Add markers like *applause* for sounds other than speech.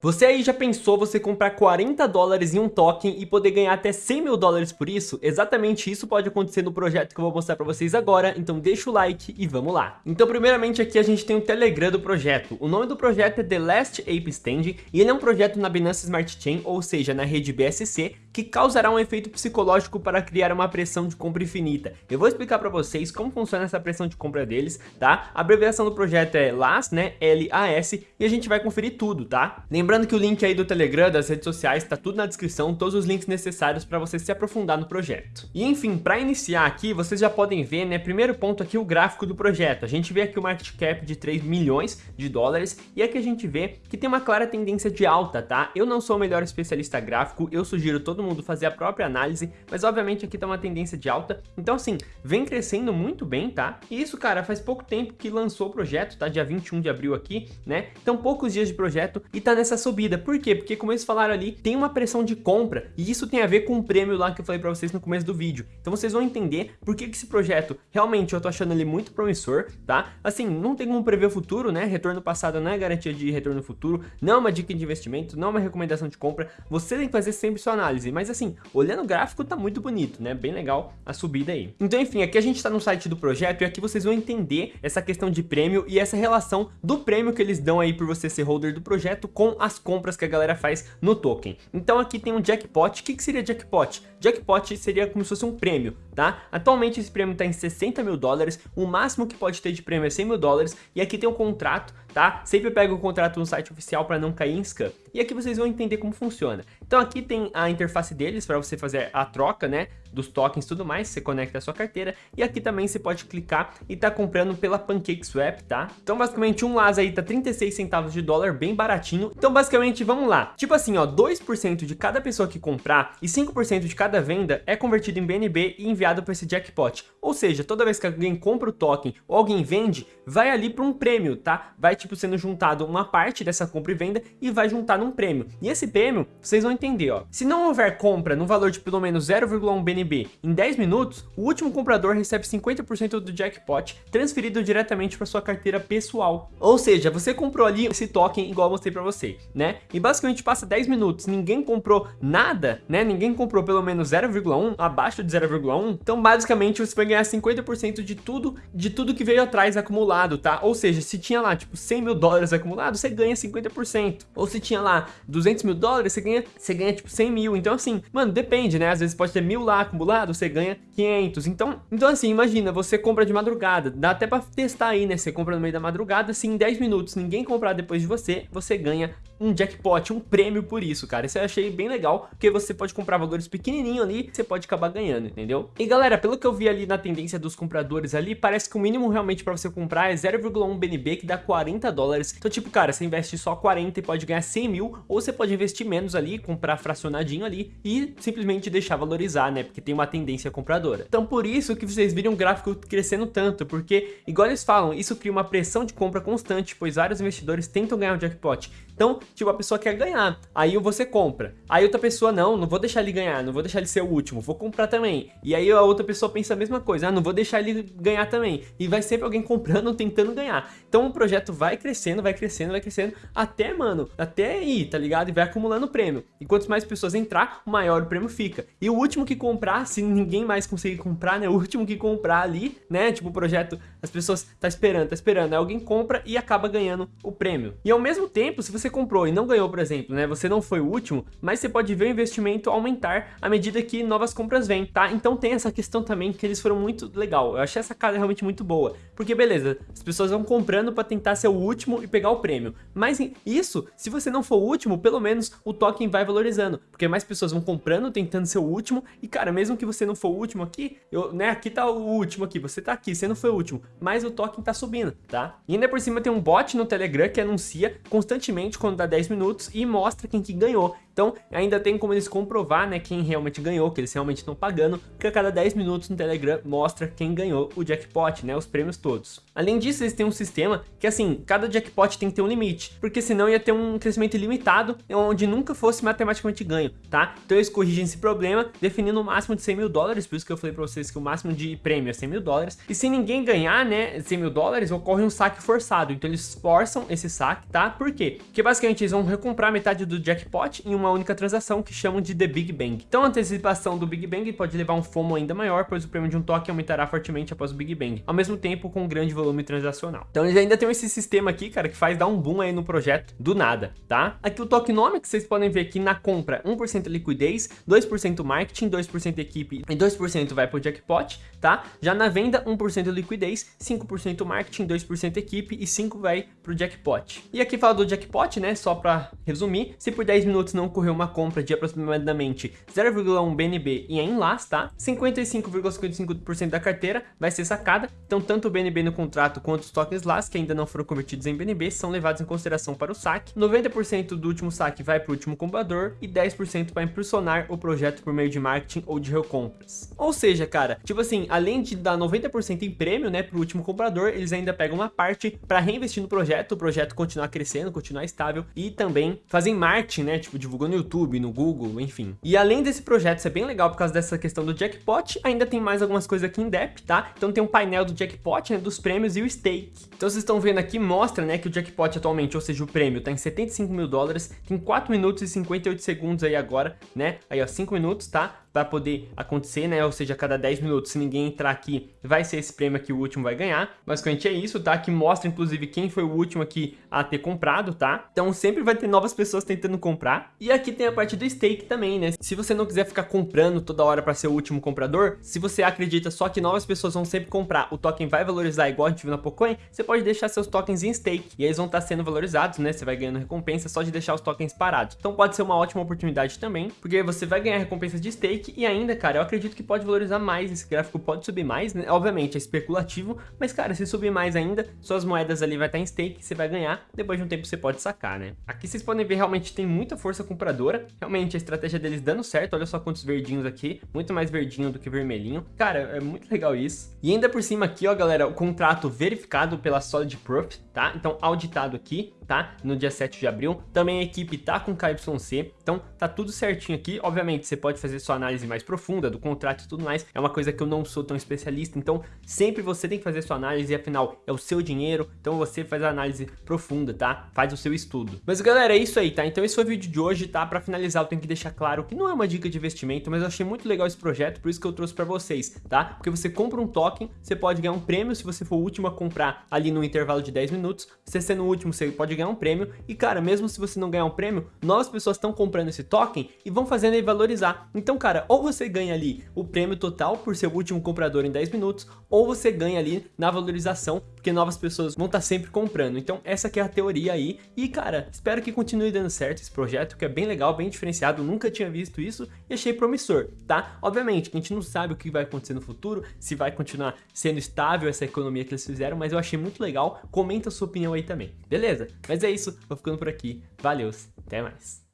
Você aí já pensou você comprar 40 dólares em um token e poder ganhar até 100 mil dólares por isso? Exatamente isso pode acontecer no projeto que eu vou mostrar para vocês agora, então deixa o like e vamos lá. Então primeiramente aqui a gente tem o Telegram do projeto. O nome do projeto é The Last Ape Stand e ele é um projeto na Binance Smart Chain, ou seja, na rede BSC, que causará um efeito psicológico para criar uma pressão de compra infinita. Eu vou explicar para vocês como funciona essa pressão de compra deles, tá? A abreviação do projeto é LAS, né? L-A-S, e a gente vai conferir tudo, tá? Lembrando que o link aí do Telegram, das redes sociais, tá tudo na descrição, todos os links necessários para você se aprofundar no projeto. E enfim, para iniciar aqui, vocês já podem ver, né? Primeiro ponto aqui, o gráfico do projeto. A gente vê aqui o market cap de 3 milhões de dólares, e aqui a gente vê que tem uma clara tendência de alta, tá? Eu não sou o melhor especialista gráfico, eu sugiro todo mundo mundo fazer a própria análise, mas obviamente aqui tá uma tendência de alta, então assim, vem crescendo muito bem, tá? E isso, cara, faz pouco tempo que lançou o projeto, tá? Dia 21 de abril aqui, né? Então poucos dias de projeto e tá nessa subida. Por quê? Porque como eles falaram ali, tem uma pressão de compra e isso tem a ver com o prêmio lá que eu falei pra vocês no começo do vídeo. Então vocês vão entender por que, que esse projeto realmente eu tô achando ele muito promissor, tá? Assim, não tem como prever o futuro, né? Retorno passado não é garantia de retorno futuro, não é uma dica de investimento, não é uma recomendação de compra. Você tem que fazer sempre sua análise, mas assim, olhando o gráfico tá muito bonito, né? Bem legal a subida aí. Então, enfim, aqui a gente tá no site do projeto e aqui vocês vão entender essa questão de prêmio e essa relação do prêmio que eles dão aí por você ser holder do projeto com as compras que a galera faz no token. Então aqui tem um jackpot. O que, que seria jackpot? Jackpot seria como se fosse um prêmio, tá? Atualmente esse prêmio tá em 60 mil dólares, o máximo que pode ter de prêmio é 100 mil dólares e aqui tem um contrato, tá? Sempre pega o contrato no site oficial para não cair em scam. E aqui vocês vão entender como funciona. Então aqui tem a interface deles para você fazer a troca, né, dos tokens e tudo mais, você conecta a sua carteira, e aqui também você pode clicar e tá comprando pela PancakeSwap, tá? Então basicamente um LAS aí tá 36 centavos de dólar, bem baratinho. Então basicamente, vamos lá, tipo assim, ó, 2% de cada pessoa que comprar e 5% de cada venda é convertido em BNB e enviado para esse jackpot. Ou seja, toda vez que alguém compra o token ou alguém vende, vai ali para um prêmio, tá? Vai tipo sendo juntado uma parte dessa compra e venda e vai juntar num prêmio. E esse prêmio, vocês vão entender, ó. Se não houver compra no valor de pelo menos 0,1 BNB em 10 minutos, o último comprador recebe 50% do jackpot transferido diretamente para sua carteira pessoal. Ou seja, você comprou ali esse token igual eu mostrei para você, né? E basicamente passa 10 minutos, ninguém comprou nada, né? Ninguém comprou pelo menos 0,1, abaixo de 0,1. Então basicamente você vai ganhar 50% de tudo, de tudo que veio atrás acumulado, tá? Ou seja, se tinha lá tipo 100 mil dólares acumulado, você ganha 50%. Ou se tinha lá 200 mil dólares, você ganha, você ganha tipo 100 mil. Então assim, mano, depende, né? Às vezes pode ter mil lá acumulado, você ganha 500. Então, então assim, imagina, você compra de madrugada, dá até pra testar aí, né? Você compra no meio da madrugada, se em 10 minutos ninguém comprar depois de você, você ganha um jackpot, um prêmio por isso, cara. Isso eu achei bem legal, porque você pode comprar valores pequenininho ali, você pode acabar ganhando, entendeu? E galera, pelo que eu vi ali na tendência dos compradores ali, parece que o mínimo realmente pra você comprar é 0,1 BNB, que dá 40 dólares. Então, tipo, cara, você investe só 40 e pode ganhar 100 mil, ou você pode investir menos ali, comprar fracionadinho ali e simplesmente deixar valorizar, né? Porque tem uma tendência compradora. Então, por isso que vocês viram o gráfico crescendo tanto, porque, igual eles falam, isso cria uma pressão de compra constante, pois vários investidores tentam ganhar o jackpot. Então, tipo, a pessoa quer ganhar, aí você compra. Aí outra pessoa, não, não vou deixar ele ganhar, não vou deixar ele ser o último, vou comprar também. E aí a outra pessoa pensa a mesma coisa, ah, não vou deixar ele ganhar também. E vai sempre alguém comprando, *laughs* tentando ganhar. Então o projeto vai crescendo, vai crescendo, vai crescendo, até, mano, até aí, tá ligado? E vai acumulando prêmio. E quanto mais pessoas entrar, maior o prêmio fica. E o último que comprar, se ninguém mais conseguir comprar, né? O último que comprar ali, né? Tipo, o projeto, as pessoas tá esperando, tá esperando. Aí alguém compra e acaba ganhando o prêmio. E ao mesmo tempo, se você você comprou e não ganhou, por exemplo, né? Você não foi o último, mas você pode ver o investimento aumentar à medida que novas compras vêm, tá? Então tem essa questão também que eles foram muito legal. Eu achei essa casa realmente muito boa. Porque beleza, as pessoas vão comprando para tentar ser o último e pegar o prêmio. Mas isso, se você não for o último, pelo menos o token vai valorizando. Porque mais pessoas vão comprando, tentando ser o último. E cara, mesmo que você não for o último aqui, eu, né? Aqui tá o último aqui, você tá aqui, você não foi o último. Mas o token tá subindo, tá? E ainda por cima tem um bot no Telegram que anuncia constantemente quando dá 10 minutos e mostra quem que ganhou. Então, ainda tem como eles comprovar, né, quem realmente ganhou, que eles realmente estão pagando, que a cada 10 minutos no Telegram mostra quem ganhou o jackpot, né, os prêmios todos. Além disso, eles têm um sistema que, assim, cada jackpot tem que ter um limite, porque senão ia ter um crescimento ilimitado, onde nunca fosse matematicamente ganho, tá? Então eles corrigem esse problema, definindo o máximo de 100 mil dólares, por isso que eu falei pra vocês que o máximo de prêmio é 100 mil dólares, e se ninguém ganhar, né, 100 mil dólares, ocorre um saque forçado, então eles forçam esse saque, tá? Por quê? Porque basicamente eles vão recomprar metade do jackpot em uma única transação que chamam de The Big Bang. Então a antecipação do Big Bang pode levar um FOMO ainda maior, pois o prêmio de um toque aumentará fortemente após o Big Bang, ao mesmo tempo com um grande volume transacional. Então eles ainda tem esse sistema aqui, cara, que faz dar um boom aí no projeto do nada, tá? Aqui o tokenomics, vocês podem ver aqui na compra, 1% liquidez, 2% marketing, 2% equipe e 2% vai pro jackpot, tá? Já na venda, 1% liquidez, 5% marketing, 2% equipe e 5% vai pro jackpot. E aqui fala do jackpot, né? Só para resumir, se por 10 minutos não ocorreu uma compra de aproximadamente 0,1 BNB em LAS, tá? 55,55% da carteira vai ser sacada, então tanto o BNB no contrato quanto os tokens LAS que ainda não foram convertidos em BNB são levados em consideração para o saque, 90% do último saque vai para o último comprador e 10% para impulsionar o projeto por meio de marketing ou de recompras. Ou seja, cara, tipo assim, além de dar 90% em prêmio, né, para o último comprador, eles ainda pegam uma parte para reinvestir no projeto, o projeto continuar crescendo, continuar estável e também fazem marketing, né, tipo divulgando no YouTube, no Google, enfim. E além desse projeto ser bem legal por causa dessa questão do jackpot, ainda tem mais algumas coisas aqui em depth, tá? Então tem um painel do jackpot, né, dos prêmios e o stake. Então vocês estão vendo aqui, mostra, né, que o jackpot atualmente, ou seja, o prêmio tá em 75 mil dólares, tem 4 minutos e 58 segundos aí agora, né? Aí ó, 5 minutos, tá? Pra poder acontecer, né? Ou seja, a cada 10 minutos, se ninguém entrar aqui, vai ser esse prêmio aqui o último vai ganhar. Basicamente é isso, tá? Que mostra, inclusive, quem foi o último aqui a ter comprado, tá? Então sempre vai ter novas pessoas tentando comprar. E aqui tem a parte do stake também, né? Se você não quiser ficar comprando toda hora para ser o último comprador, se você acredita só que novas pessoas vão sempre comprar, o token vai valorizar igual a gente viu na Pocoin, você pode deixar seus tokens em stake e eles vão estar sendo valorizados, né? Você vai ganhando recompensa só de deixar os tokens parados. Então pode ser uma ótima oportunidade também, porque você vai ganhar recompensa de stake e ainda, cara, eu acredito que pode valorizar mais, esse gráfico pode subir mais, né? Obviamente é especulativo, mas cara, se subir mais ainda, suas moedas ali vai estar em stake, você vai ganhar, depois de um tempo você pode sacar, né? Aqui vocês podem ver realmente tem muita força compradora, realmente a estratégia deles dando certo, olha só quantos verdinhos aqui, muito mais verdinho do que vermelhinho. Cara, é muito legal isso. E ainda por cima aqui, ó, galera, o contrato verificado pela Solid Proof, tá? Então auditado aqui, tá? No dia 7 de abril. Também a equipe tá com KYC, então tá tudo certinho aqui. Obviamente, você pode fazer sua análise mais profunda do contrato e tudo mais. É uma coisa que eu não sou tão especialista, então sempre você tem que fazer sua análise, afinal, é o seu dinheiro, então você faz a análise profunda, tá? Faz o seu estudo. Mas galera, é isso aí, tá? Então esse foi o vídeo de hoje, tá? Pra finalizar, eu tenho que deixar claro que não é uma dica de investimento, mas eu achei muito legal esse projeto, por isso que eu trouxe pra vocês, tá? Porque você compra um token, você pode ganhar um prêmio se você for o último a comprar ali no intervalo de 10 minutos. Você sendo o último, você pode ganhar um prêmio. E cara, mesmo se você não ganhar um prêmio, novas pessoas estão comprando esse token e vão fazendo ele valorizar. Então, cara, ou você ganha ali o prêmio total por ser o último comprador em 10 minutos, ou você ganha ali na valorização, porque novas pessoas vão estar sempre comprando. Então, essa que é a teoria aí. E, cara, espero que continue dando certo esse projeto, que é bem legal, bem diferenciado. Nunca tinha visto isso e achei promissor, tá? Obviamente, a gente não sabe o que vai acontecer no futuro, se vai continuar sendo estável essa economia que eles fizeram, mas eu achei muito legal. Comenta a sua opinião aí também, beleza? Mas é isso, vou ficando por aqui. Valeu, até mais.